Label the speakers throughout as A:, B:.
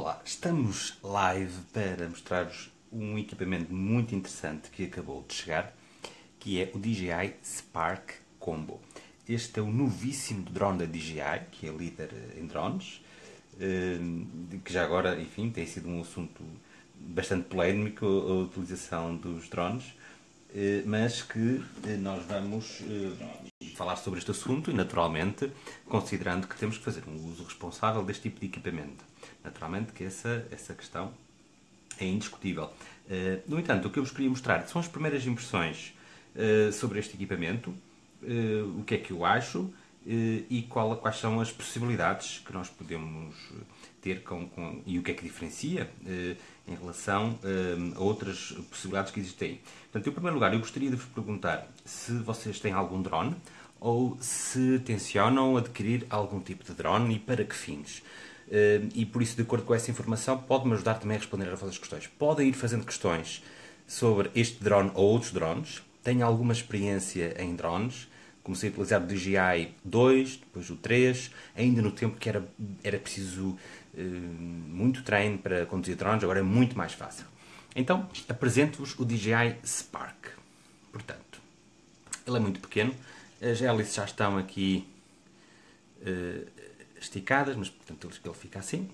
A: Olá, estamos live para mostrar-vos um equipamento muito interessante que acabou de chegar, que é o DJI Spark Combo. Este é o novíssimo drone da DJI, que é líder em drones, eh, que já agora, enfim, tem sido um assunto bastante polémico a utilização dos drones, eh, mas que eh, nós vamos falar sobre este assunto e, naturalmente, considerando que temos que fazer um uso responsável deste tipo de equipamento. Naturalmente que essa, essa questão é indiscutível. Uh, no entanto, o que eu vos queria mostrar são as primeiras impressões uh, sobre este equipamento, uh, o que é que eu acho e qual, quais são as possibilidades que nós podemos ter com, com e o que é que diferencia em relação a outras possibilidades que existem. Portanto, em primeiro lugar, eu gostaria de vos perguntar se vocês têm algum drone ou se tencionam adquirir algum tipo de drone e para que fins. Eh, e por isso, de acordo com essa informação, pode-me ajudar também a responder às vossas questões. Podem ir fazendo questões sobre este drone ou outros drones. Tenho alguma experiência em drones. Comecei a utilizar o DJI 2, depois o 3, ainda no tempo que era, era preciso uh, muito treino para conduzir drones, agora é muito mais fácil. Então, apresento-vos o DJI Spark. Portanto, ele é muito pequeno. As hélices já estão aqui uh, esticadas, mas portanto ele fica assim.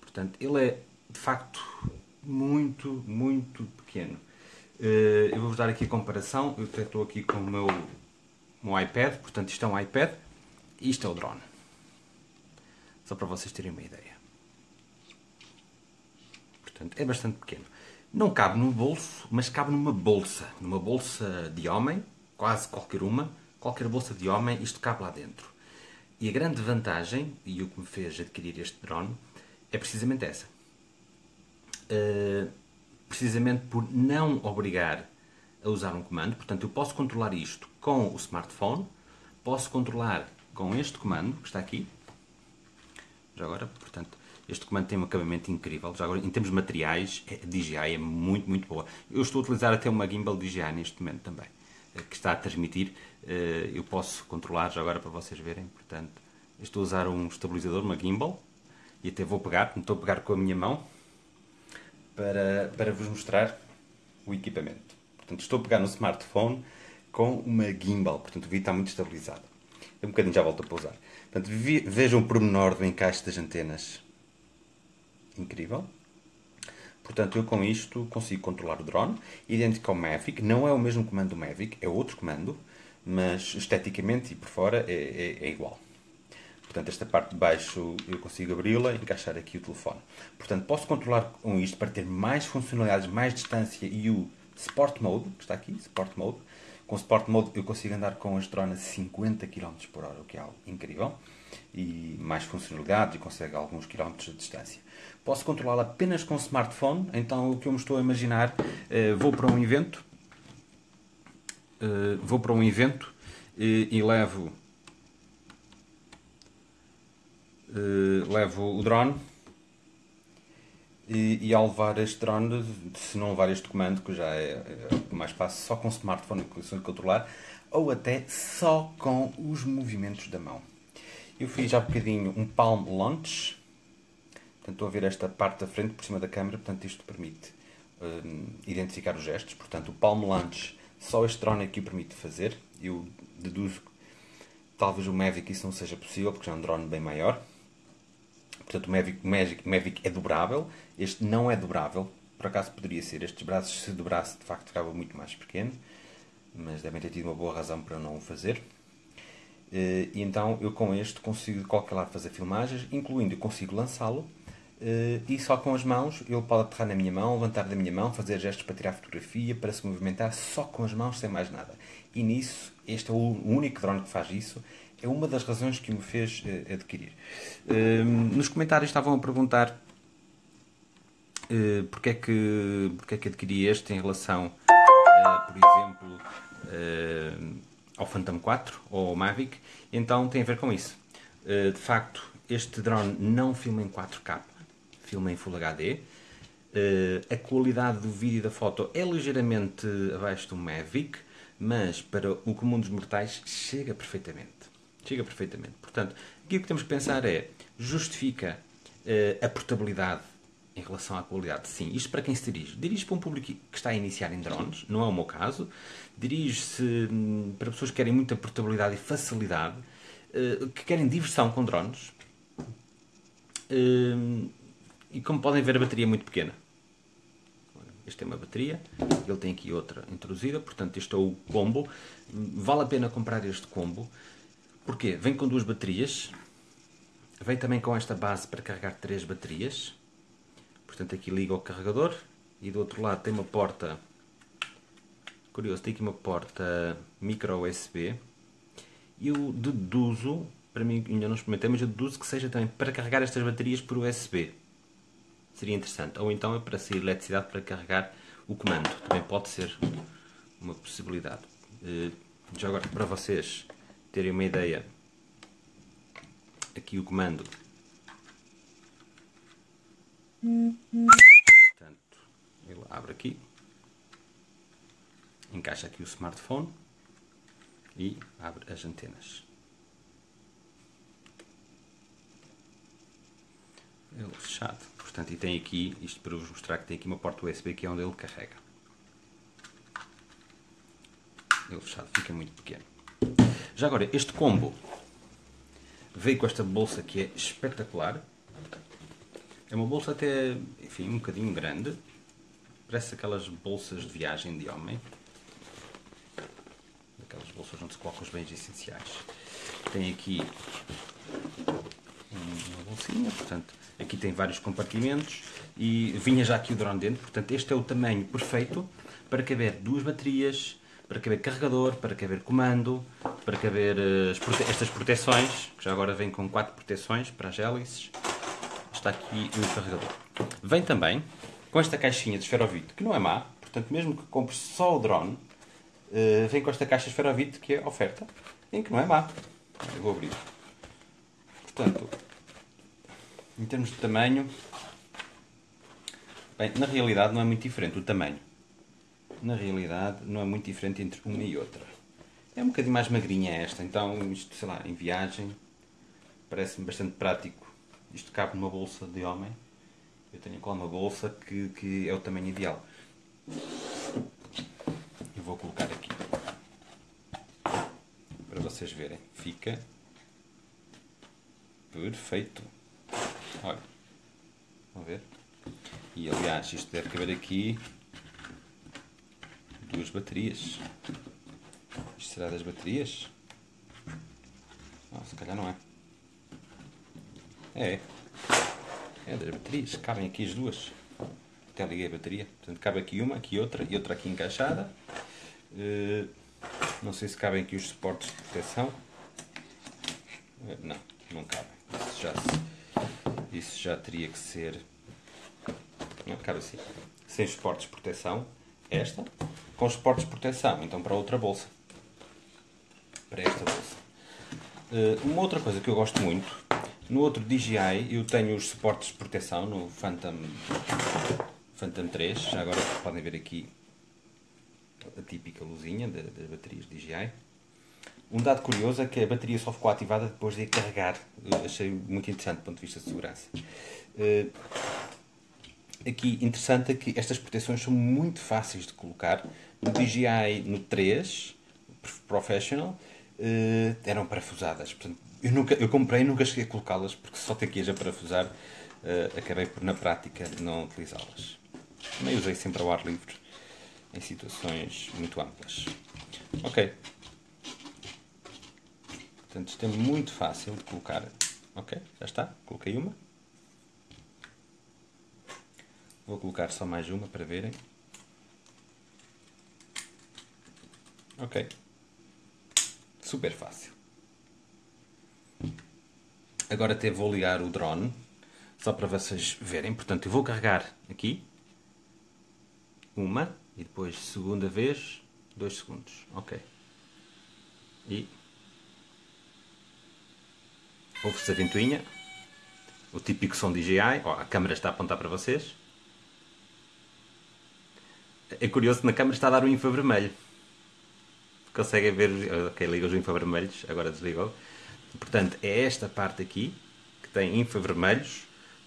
A: Portanto, ele é de facto muito, muito pequeno. Eh, eu vou-vos dar aqui a comparação. Eu estou aqui com o meu, meu iPad, portanto isto é um iPad e isto é o drone. Só para vocês terem uma ideia. Portanto, é bastante pequeno. Não cabe num bolso, mas cabe numa bolsa. Numa bolsa de homem, quase qualquer uma, qualquer bolsa de homem, isto cabe lá dentro. E a grande vantagem, e o que me fez adquirir este drone, é precisamente essa. Uh, precisamente por não obrigar a usar um comando, portanto eu posso controlar isto com o smartphone, posso controlar com este comando, que está aqui, já agora, portanto, este comando tem um acabamento incrível, já agora, em termos materiais, a DJI é muito, muito boa. Eu estou a utilizar até uma gimbal DJI neste momento também. Eh, que está a transmitir, eh, eu posso controlar já agora para vocês verem. Portanto, estou a usar um estabilizador, uma gimbal, e até vou pegar, estou a pegar com a minha mão para, para vos mostrar o equipamento. Portanto, estou a pegar no smartphone com uma gimbal, portanto o vídeo está muito estabilizado. Um bocadinho já volto a pousar. Portanto, vejam o pormenor do encaixe das antenas. Incrível. Portanto, eu com isto consigo controlar o drone, idêntico ao Mavic, não é o mesmo comando do Mavic, é outro comando, mas esteticamente e por fora é, é, é igual. Portanto, esta parte de baixo eu consigo abri-la e encaixar aqui o telefone. Portanto, posso controlar com isto para ter mais funcionalidades, mais distância e o Sport Mode, que está aqui, Sport Mode. Com Sport Mode eu consigo andar com as drones a 50 km por hora, o que é algo incrível. E mais funcionalidades e consegue alguns quilómetros de distância. Posso controlá-la apenas com smartphone, então o que eu me estou a imaginar, uh, vou para um evento, uh, vou para um evento e, e levo, uh, levo o drone e, e, ao levar este drone, se não levar este comando, que já é, é mais fácil, só com smartphone condições de controlar, ou até só com os movimentos da mão. Eu fiz há bocadinho um palm launch, Portanto, estou a ver esta parte da frente por cima da câmera, portanto isto permite um, identificar os gestos. Portanto, o Palm Launch, só este drone aqui o permite fazer. Eu deduzo que talvez o Mavic isso não seja possível, porque já é um drone bem maior. Portanto, o Mavic, o Mavic, Mavic é dobrável, este não é dobrável. Por acaso poderia ser, estes braços se dobrasse de facto ficava muito mais pequeno, mas devem ter tido uma boa razão para não o fazer. Eh, e então eu com este consigo de qualquer lado fazer filmagens, incluindo eu consigo lançá-lo Uh, e só com as mãos, ele pode aterrar na minha mão, levantar da minha mão, fazer gestos para tirar fotografia, para se movimentar só com as mãos, sem mais nada. E nisso, este é o único drone que faz isso. É uma das razões que me fez uh, adquirir. Uh, nos comentários estavam a perguntar porque, é que, porque é que adquiri este em relação, por exemplo, ao Phantom 4 ou ao Mavic. Então tem a ver com isso. de facto, este drone não filma em 4K filma em Full HD. Eh, a qualidade do vídeo e da foto é ligeiramente abaixo do Mavic, mas para o comum dos mortais chega perfeitamente. Chega perfeitamente. Portanto, o que temos que pensar é, justifica Uh, a portabilidade em relação à qualidade, sim. Isto para quem se dirige? Dirige para um público que está a iniciar em drones, não é o meu caso. Dirige-se hum, para pessoas que querem muita portabilidade e facilidade, uh, que querem diversão com drones. Uh, e como podem ver, a bateria é muito pequena. Este é uma bateria, ele tem aqui outra introduzida, portanto este é o combo. Vale a pena comprar este combo. Porquê? Vem com duas baterias, vem também com esta base para carregar três baterias. Portanto aqui liga o carregador e do outro lado tem uma porta, curioso, tem aqui uma porta micro USB. E eu deduzo, para mim ainda não experimentei, mas eu deduzo que seja também para carregar estas baterias por USB seria interessante. Ou então é para sair eletricidade para carregar o comando. Também pode ser uma possibilidade. Eh, já agora, para vocês terem uma ideia, aqui o comando. Abre aqui, encaixa aqui o smartphone e abre as antenas. Ele fechado. Portanto, e tem aqui, isto para vos mostrar que tem aqui uma porta USB que é onde ele carrega. Ele fechado fica muito pequeno. Já agora, este combo veio com esta bolsa que é espetacular. É uma bolsa até, enfim, um bocadinho grande. Parece aquelas bolsas de viagem de homem. Aquelas bolsas onde se colocam os bens essenciais. Tem aqui uma bolsinha, portanto, aqui tem vários compartimentos e vinha já aqui o drone dentro, portanto, este é o tamanho perfeito para caber duas baterias, para caber carregador, para caber comando, para caber uh, prote estas proteções, que já agora vem com quatro proteções para as hélices. Está aqui o carregador. Vem também com esta caixinha de esferovite, que não é má, portanto, mesmo que compres só o drone, uh, vem com esta caixa de esferovite que é oferta, em que não é má. Eu vou abrir. Portanto, em termos de tamanho, bem, na realidade não é muito diferente o tamanho. Na realidade não é muito diferente entre uma e outra. É um bocadinho mais magrinha esta, então isto, sei lá, em viagem parece-me bastante prático. Isto cabe numa bolsa de homem. Eu tenho aqui uma bolsa que, que é o tamanho ideal. E vou colocar aqui para vocês verem. Fica perfeito. Olha. Vamos ver. E aliás, isto deve caber aqui duas baterias. Isto será das baterias? Não, se calhar não é. É. É das baterias. Cabem aqui as duas. Até liguei a bateria. Portanto, cabe aqui uma, aqui outra e outra aqui encaixada. Uh, não sei se cabem aqui os suportes de proteção. Uh, não, não cabem. Isso já isso já teria que ser não, cabe assim, sem suportes de proteção, esta, com suportes de proteção, então para outra bolsa, para esta bolsa. Uh, uma outra coisa que eu gosto muito, no outro DJI eu tenho os suportes de proteção no Phantom, Phantom 3, já agora podem ver aqui a típica luzinha das baterias DJI. Um dado curioso é que a bateria só ficou ativada depois de carregar. Achei muito interessante do ponto de vista de segurança. Uh, aqui, interessante é que estas proteções são muito fáceis de colocar. No DJI no 3 Professional uh, eram parafusadas. Portanto, eu, nunca, eu comprei e nunca cheguei a colocá-las porque só tem que a parafusar. Uh, acabei por, na prática, não utilizá-las. Também usei sempre ao ar livre em situações muito amplas. Ok. Portanto, isto é muito fácil de colocar. Ok, já está. Coloquei uma. Vou colocar só mais uma para verem. Ok. Super fácil. Agora até vou ligar o drone, só para vocês verem. Portanto, eu vou carregar aqui. Uma. E depois, segunda vez, dois segundos. Ok. E Ouve-se a ventoinha. O típico som DJI. Oh, a câmera está a apontar para vocês. É curioso que na câmera está a dar um infravermelho. Conseguem ver. Ok, liga os infravermelhos. Agora desligou. Portanto, é esta parte aqui que tem infravermelhos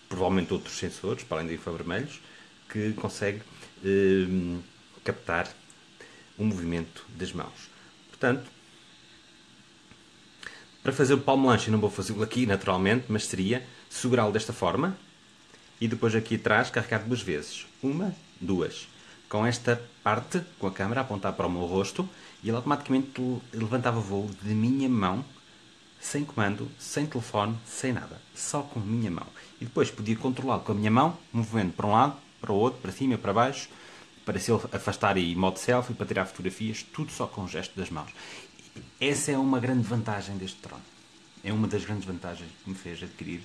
A: provavelmente outros sensores, para além de infravermelhos, que consegue eh, captar o movimento das mãos. Portanto, para fazer o palmo lanche, não vou fazê-lo aqui naturalmente, mas seria segurá-lo desta forma e depois aqui atrás carregar duas vezes. Uma, duas. Com esta parte, com a câmera a apontar para o meu rosto e ele automaticamente levantava voo de minha mão, sem comando, sem telefone, sem nada. Só com a minha mão. E depois podia controlá-lo com a minha mão, movendo para um lado, para o outro, para cima, para baixo, para se afastar e modo selfie, para tirar fotografias, tudo só com o gesto das mãos. Essa é uma grande vantagem deste drone. É uma das grandes vantagens que me fez adquirir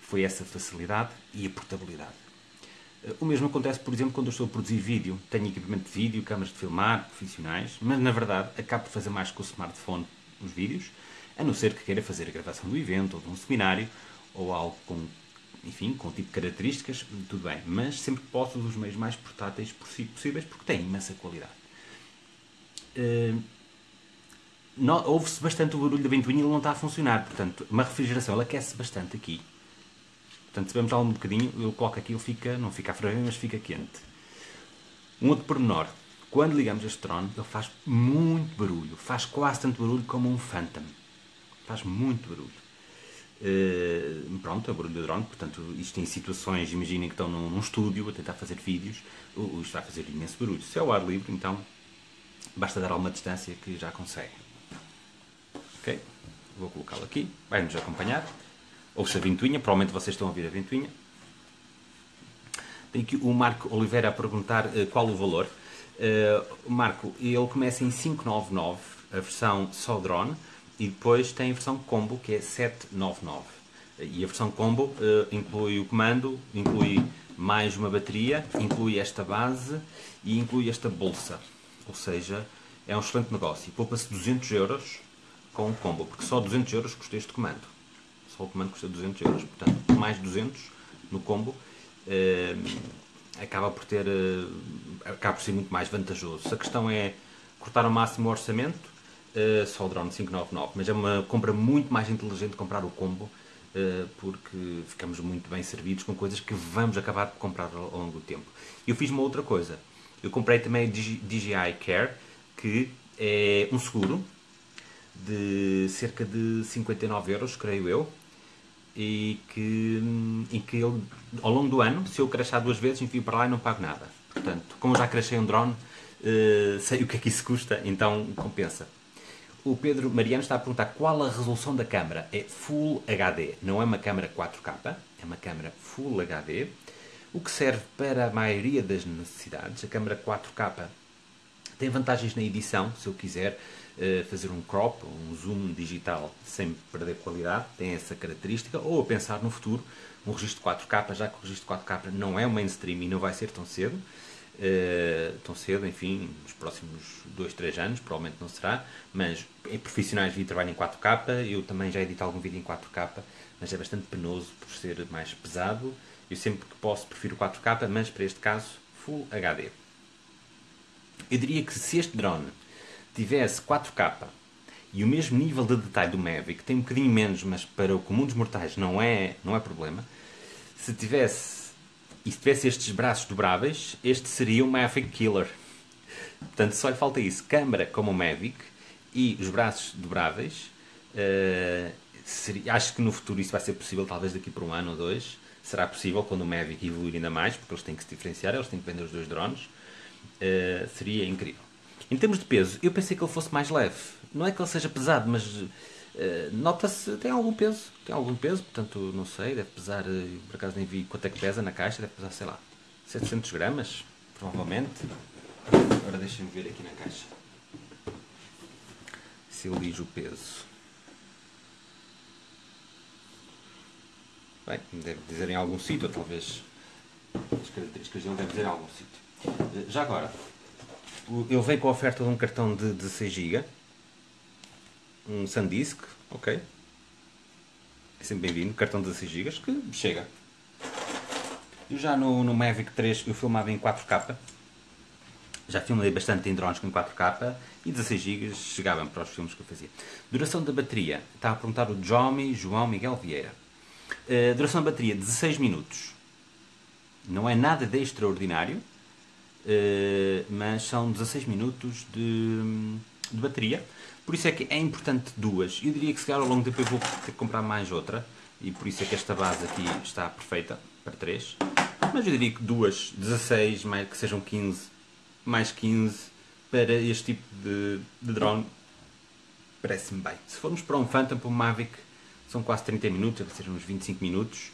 A: foi essa facilidade e a portabilidade. Eh, o mesmo acontece, por exemplo, quando eu estou a produzir vídeo. Tenho equipamento de vídeo, câmaras de filmar, profissionais, mas na verdade acabo por fazer mais com o smartphone os vídeos, a não ser que queira fazer a gravação do evento ou de um seminário ou algo com, enfim, com tipo de características, tudo bem. Mas sempre que posso, os meios mais portáteis possíveis, porque têm imensa qualidade. Uh, ouve-se bastante o barulho da ventoinha e ele não está a funcionar. Portanto, uma refrigeração, ela aquece bastante aqui. Portanto, se vemos lá um bocadinho, eu coloco aqui, ele fica, não fica a ferver, mas fica quente. Um outro pormenor. Quando ligamos este drone, ele faz muito barulho. Faz quase tanto barulho como um Phantom. Faz muito barulho. Uh, pronto, é barulho do drone. Portanto, isto em situações, imaginem que estão num, num estúdio a tentar fazer vídeos, isto vai fazer imenso barulho. Se é o ar livre, então basta dar alguma distância que já consegue. Ok? Vou colocá-lo aqui, vai-nos acompanhar. Ouça a ventoinha, provavelmente vocês estão a ouvir a ventoinha. Tem aqui o Marco Oliveira a perguntar uh, qual o valor. Uh, Marco, ele começa em 599, a versão só drone, e depois tem a versão combo, que é 799. E a versão combo uh, inclui o comando, inclui mais uma bateria, inclui esta base e inclui esta bolsa. Ou seja, é um excelente negócio. Poupa-se 200 euros com o combo, porque só 200 euros custa este comando. Só o comando custa 200 euros, portanto, mais 200 no combo eh, acaba por ter eh, acaba por ser muito mais vantajoso. A questão é cortar ao máximo o orçamento, eh, só o drone 599, mas é uma compra muito mais inteligente comprar o combo porque ficamos muito bem servidos com coisas que vamos acabar por comprar ao longo do tempo. Eu fiz uma outra coisa. Eu comprei também a DJI Care, que é um seguro de cerca de 59 euros, creio eu, e que, em que ele, ao longo do ano, se eu crachar duas vezes, envio para lá e não pago nada. Portanto, como já crachei um drone, uh, sei o que é que isso custa, então compensa. O Pedro Mariano está a perguntar qual a resolução da câmara. É Full HD, não é uma câmara 4K, é uma câmara Full HD, o que serve para a maioria das necessidades. A câmara 4K tem vantagens na edição, se eu quiser uh, fazer um crop, um zoom digital sem perder qualidade, tem essa característica, ou a pensar no futuro, um registro 4K, já que o registro 4K não é o mainstream e não vai ser tão cedo, uh, tão cedo, enfim, nos próximos 2, 3 anos, provavelmente não será, mas em profissionais de trabalho em 4K, eu também já edito algum vídeo em 4K, mas é bastante penoso por ser mais pesado, eu sempre que posso prefiro 4K, mas para este caso Full HD. Eu diria que se este drone tivesse 4K e o mesmo nível de detalhe do Mavic, tem um bocadinho menos, mas para o comum dos mortais não é, não é problema, se tivesse e se tivesse estes braços dobráveis, este seria o Mavic Killer. Portanto, só lhe falta isso, câmara como o Mavic e os braços dobráveis. Uh, seria, acho que no futuro isso vai ser possível, talvez daqui por um ano ou dois. Será possível quando o Mavic evoluir ainda mais, porque eles têm que se diferenciar, eles têm que vender os dois drones. Uh, seria incrível. Em termos de peso, eu pensei que ele fosse mais leve. Não é que ele seja pesado, mas nota-se tem algum peso. Tem algum peso, portanto, não sei, deve pesar, uh, por acaso nem vi quanto é que pesa na caixa, deve pesar, sei lá, 700 gramas, provavelmente. Agora deixem-me ver aqui na caixa. Se ele diz o peso. Bem, deve dizer em algum sítio, talvez as características dele devem dizer em algum sítio. Já agora, ele veio com a oferta de um cartão de 16 GB, um SanDisk, ok. É sempre bem-vindo, cartão de 16 GB, que chega. Eu já no, no Mavic 3 eu filmava em 4K, já filmei bastante em drones com 4K e 16 GB chegavam para os filmes que eu fazia. Duração da bateria, está a perguntar o Jomi João Miguel Vieira. Uh, duração da bateria 16 minutos. Não é nada de extraordinário, uh, mas são 16 minutos de, de, bateria. Por isso é que é importante duas. Eu diria que se calhar ao longo do tempo eu vou ter que comprar mais outra. E por isso é que esta base aqui está perfeita para 3. Mas eu diria que duas, 16, mais, que sejam 15, mais 15 para este tipo de, de drone parece-me bem. Se formos para um Phantom, para um Mavic, são quase 30 minutos, deve ser uns 25 minutos.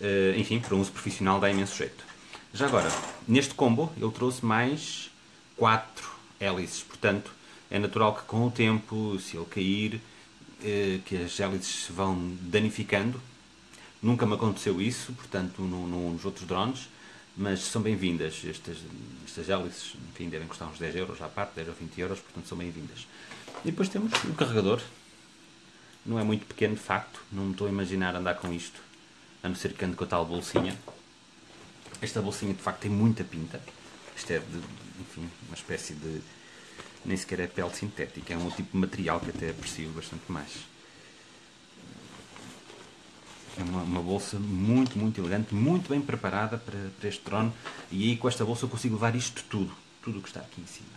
A: Uh, enfim, para um uso profissional dá imenso jeito. Já agora, neste combo, ele trouxe mais 4 hélices, portanto, é natural que com o tempo, se ele cair, uh, que as hélices se vão danificando. Nunca me aconteceu isso, portanto, no, no, nos outros drones, mas são bem-vindas. Estas, estas hélices, enfim, devem custar uns 10 euros à parte, 10 ou 20 euros, portanto, são bem-vindas. E depois temos o carregador. Não é muito pequeno, de facto. Não me estou a imaginar andar com isto. A não ser que ande com a tal bolsinha. Esta bolsinha, de facto, tem muita pinta. Isto é, de, enfim, uma espécie de... Nem sequer é pele sintética. É um tipo de material que até aprecio bastante mais. É uma, uma, bolsa muito, muito elegante, muito bem preparada para, para este drone. E aí com esta bolsa eu consigo levar isto tudo. Tudo o que está aqui em cima.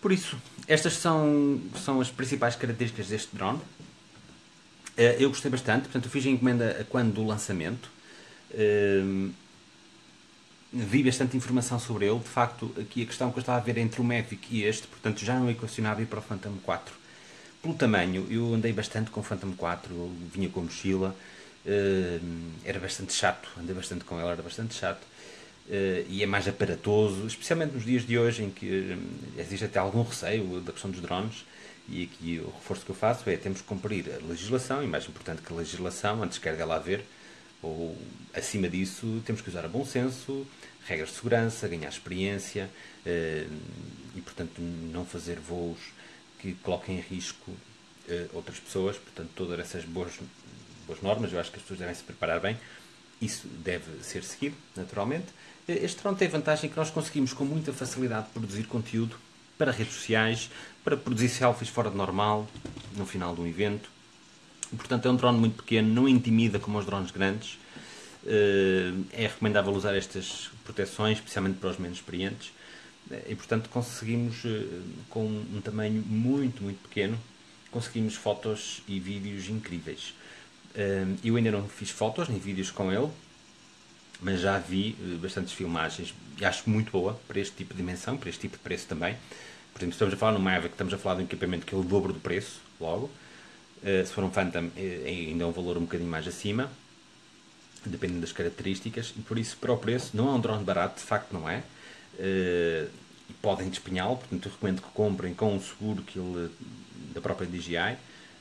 A: Por isso, estas são, são as principais características deste drone. Eh, eu gostei bastante, portanto, eu fiz a encomenda quando do lançamento. Eh, vi bastante informação sobre ele. De facto, aqui a questão que eu estava a ver entre o Mavic e este, portanto, já não equacionava ir para o Phantom 4. Pelo tamanho, eu andei bastante com o Phantom 4, vinha com mochila, eh, era bastante chato, andei bastante com ela, era bastante chato. Uh, e é mais aparatoso, especialmente nos dias de hoje em que um, existe até algum receio da questão dos drones. E aqui o reforço que eu faço é temos que cumprir a legislação, e mais importante que a legislação, antes quer dela haver, ou acima disso, temos que usar a bom senso, regras de segurança, ganhar experiência uh, e, portanto, não fazer voos que coloquem em risco uh, outras pessoas. Portanto, todas essas boas, boas normas, eu acho que as pessoas devem se preparar bem. Isso deve ser seguido, naturalmente. Este drone tem a vantagem que nós conseguimos com muita facilidade produzir conteúdo para redes sociais, para produzir selfies fora de normal, no final de um evento. Portanto, é um drone muito pequeno, não intimida como os drones grandes. Eh, é recomendável usar estas proteções, especialmente para os menos experientes. E, portanto, conseguimos, eh, com um tamanho muito, muito pequeno, conseguimos fotos e vídeos incríveis. Eh, eu ainda não fiz fotos nem vídeos com ele, mas já vi bastantes filmagens e acho muito boa para este tipo de dimensão, para este tipo de preço também. Por exemplo, estamos a falar no Mavic, estamos a falar de um equipamento que é o dobro do preço, logo. Uh, se for um Phantom, é, ainda é um valor um bocadinho mais acima, dependendo das características, e por isso, para o preço, não é um drone barato, de facto não é. Uh, e podem despenhá-lo, portanto, eu recomendo que comprem com um seguro que ele, da própria DJI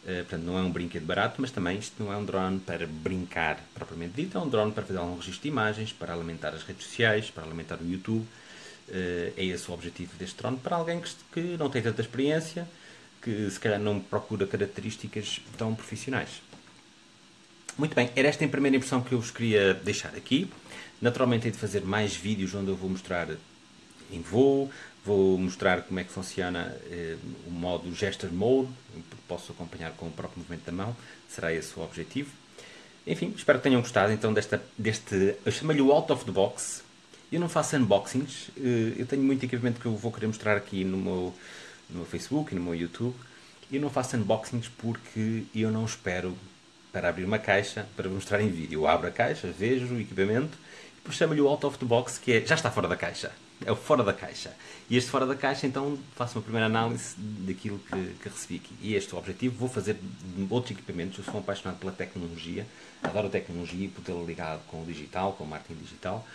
A: portanto, não é um brinquedo barato, mas também isto não é um drone para brincar propriamente dito, é um drone para fazer algum registro de imagens, para alimentar as redes sociais, para alimentar o YouTube. É esse o objetivo deste drone para alguém que não tem tanta experiência, que se calhar não procura características tão profissionais. Muito bem, era esta a primeira impressão que eu vos queria deixar aqui. Naturalmente, hei de fazer mais vídeos onde eu vou mostrar em voo, Vou mostrar como é que funciona eh, o modo Gesture Mode, posso acompanhar com o próprio movimento da mão, será esse o objetivo. Enfim, espero que tenham gostado então desta, deste, eu chamo-lhe o Out of the Box. Eu não faço unboxings, eh, eu tenho muito equipamento que eu vou querer mostrar aqui no meu, no meu Facebook e no meu YouTube. Eu não faço unboxings porque eu não espero para abrir uma caixa para mostrar em vídeo. Eu abro a caixa, vejo o equipamento e depois chamo-lhe o Out of the Box, que é já está fora da caixa é o fora da caixa. E este fora da caixa, então, faço uma primeira análise daquilo que, que recebi aqui. E este é o objetivo. Vou fazer outros equipamentos. Eu sou um apaixonado pela tecnologia, adoro a tecnologia e tê-la ligado com o digital, com o marketing digital.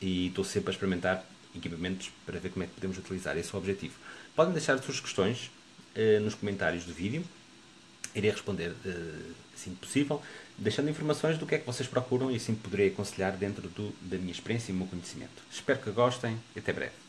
A: E estou sempre a experimentar equipamentos para ver como é que podemos utilizar. Esse é o objetivo. Podem deixar as suas questões uh, nos comentários do vídeo. Irei responder uh, assim que possível deixando informações do que é que vocês procuram e assim poderei aconselhar dentro do, da minha experiência e do meu conhecimento. Espero que gostem e até breve.